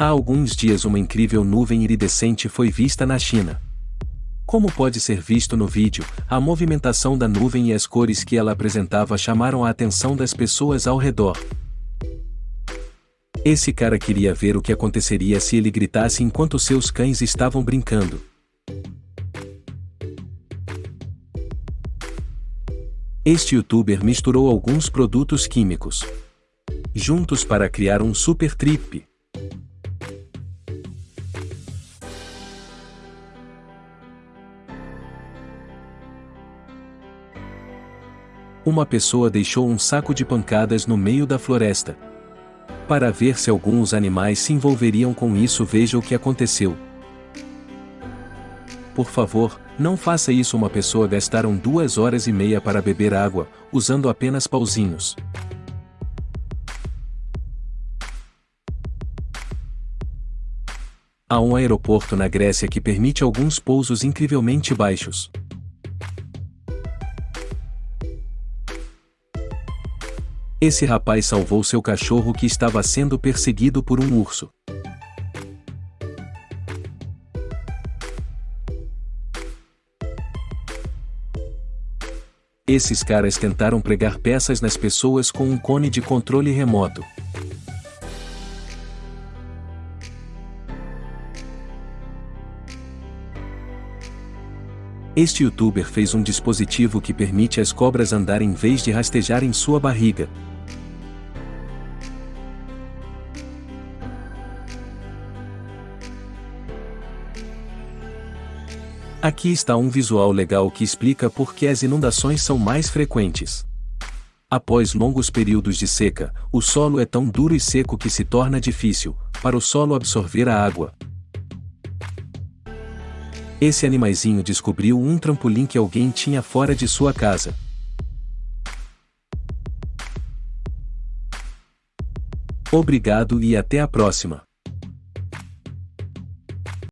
Há alguns dias uma incrível nuvem iridescente foi vista na China. Como pode ser visto no vídeo, a movimentação da nuvem e as cores que ela apresentava chamaram a atenção das pessoas ao redor. Esse cara queria ver o que aconteceria se ele gritasse enquanto seus cães estavam brincando. Este youtuber misturou alguns produtos químicos juntos para criar um super trip. Uma pessoa deixou um saco de pancadas no meio da floresta. Para ver se alguns animais se envolveriam com isso veja o que aconteceu. Por favor, não faça isso uma pessoa gastaram duas horas e meia para beber água, usando apenas pauzinhos. Há um aeroporto na Grécia que permite alguns pousos incrivelmente baixos. Esse rapaz salvou seu cachorro que estava sendo perseguido por um urso. Esses caras tentaram pregar peças nas pessoas com um cone de controle remoto. Este youtuber fez um dispositivo que permite as cobras andar em vez de rastejar em sua barriga. Aqui está um visual legal que explica por que as inundações são mais frequentes. Após longos períodos de seca, o solo é tão duro e seco que se torna difícil, para o solo absorver a água. Esse animaizinho descobriu um trampolim que alguém tinha fora de sua casa. Obrigado e até a próxima.